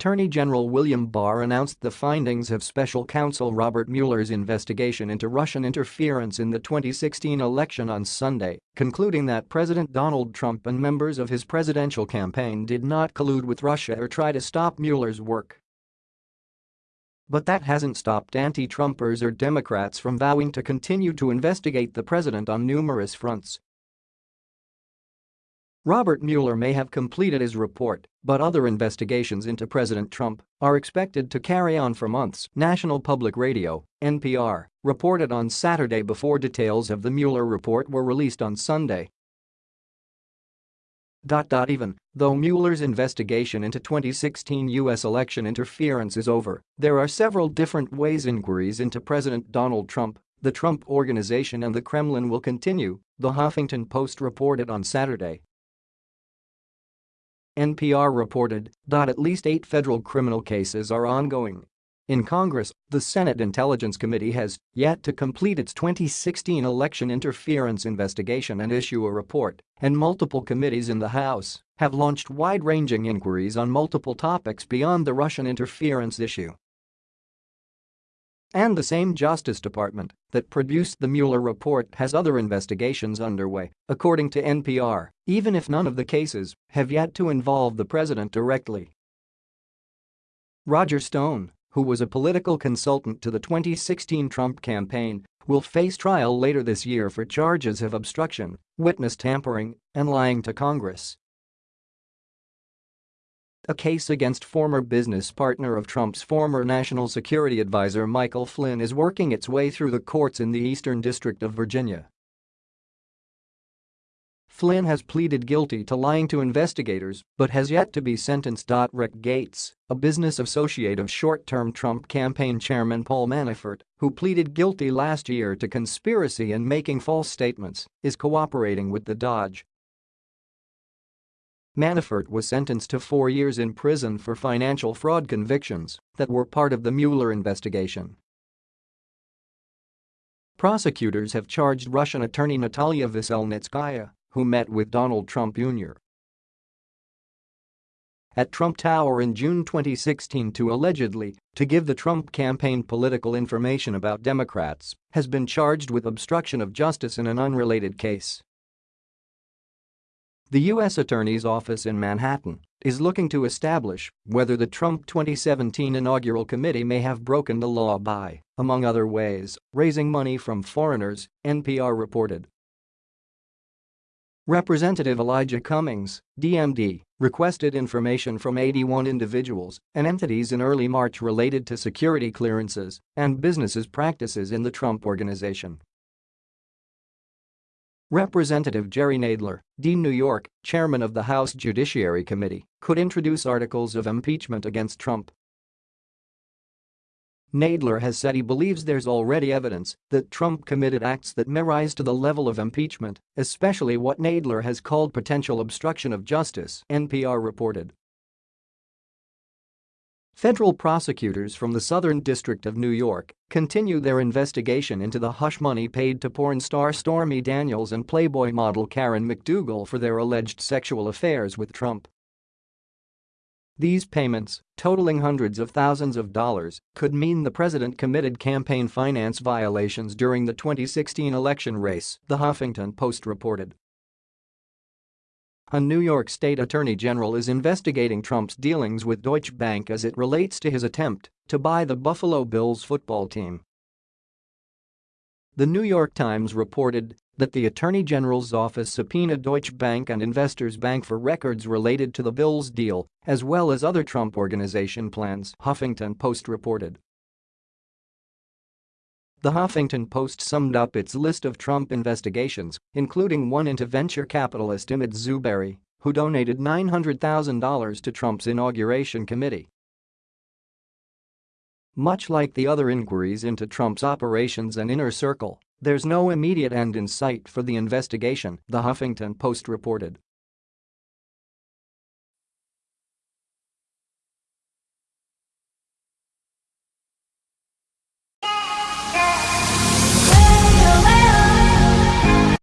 Attorney General William Barr announced the findings of special counsel Robert Mueller's investigation into Russian interference in the 2016 election on Sunday, concluding that President Donald Trump and members of his presidential campaign did not collude with Russia or try to stop Mueller's work. But that hasn't stopped anti-Trumpers or Democrats from vowing to continue to investigate the president on numerous fronts, Robert Mueller may have completed his report, but other investigations into President Trump are expected to carry on for months, National Public Radio, NPR, reported on Saturday before details of the Mueller report were released on Sunday. Even though Mueller's investigation into 2016 U.S. election interference is over, there are several different ways inquiries into President Donald Trump, the Trump Organization and the Kremlin will continue, the Huffington Post reported on Saturday. NPR reported that at least eight federal criminal cases are ongoing. In Congress, the Senate Intelligence Committee has yet to complete its 2016 election interference investigation and issue a report, and multiple committees in the House have launched wide-ranging inquiries on multiple topics beyond the Russian interference issue. And the same Justice Department that produced the Mueller report has other investigations underway, according to NPR, even if none of the cases have yet to involve the president directly. Roger Stone, who was a political consultant to the 2016 Trump campaign, will face trial later this year for charges of obstruction, witness tampering, and lying to Congress. A case against former business partner of Trump's former national security advisor Michael Flynn is working its way through the courts in the Eastern District of Virginia. Flynn has pleaded guilty to lying to investigators but has yet to be sentenced. Rick Gates, a business associate of short-term Trump campaign chairman Paul Manafort, who pleaded guilty last year to conspiracy and making false statements, is cooperating with the Dodge Manafort was sentenced to four years in prison for financial fraud convictions that were part of the Mueller investigation. Prosecutors have charged Russian attorney Natalia Veselnitskaya, who met with Donald Trump Jr. at Trump Tower in June 2016 to allegedly to give the Trump campaign political information about Democrats, has been charged with obstruction of justice in an unrelated case. The U.S. Attorney's Office in Manhattan is looking to establish whether the Trump 2017 inaugural committee may have broken the law by, among other ways, raising money from foreigners, NPR reported. Representative Elijah Cummings, DMD, requested information from 81 individuals and entities in early March related to security clearances and businesses practices in the Trump Organization. Representative Jerry Nadler, D. New York, chairman of the House Judiciary Committee, could introduce articles of impeachment against Trump. Nadler has said he believes there's already evidence that Trump committed acts that may rise to the level of impeachment, especially what Nadler has called potential obstruction of justice, NPR reported. Federal prosecutors from the Southern District of New York continue their investigation into the hush money paid to porn star Stormy Daniels and Playboy model Karen McDougal for their alleged sexual affairs with Trump. These payments, totaling hundreds of thousands of dollars, could mean the president committed campaign finance violations during the 2016 election race, the Huffington Post reported. A New York State Attorney General is investigating Trump's dealings with Deutsche Bank as it relates to his attempt to buy the Buffalo Bills football team. The New York Times reported that the Attorney General's office subpoenaed Deutsche Bank and Investors Bank for records related to the Bills deal, as well as other Trump Organization plans, Huffington Post reported. The Huffington Post summed up its list of Trump investigations, including one into venture capitalist Imad Zuberi, who donated $900,000 to Trump's inauguration committee. Much like the other inquiries into Trump's operations and inner circle, there's no immediate end in sight for the investigation, the Huffington Post reported.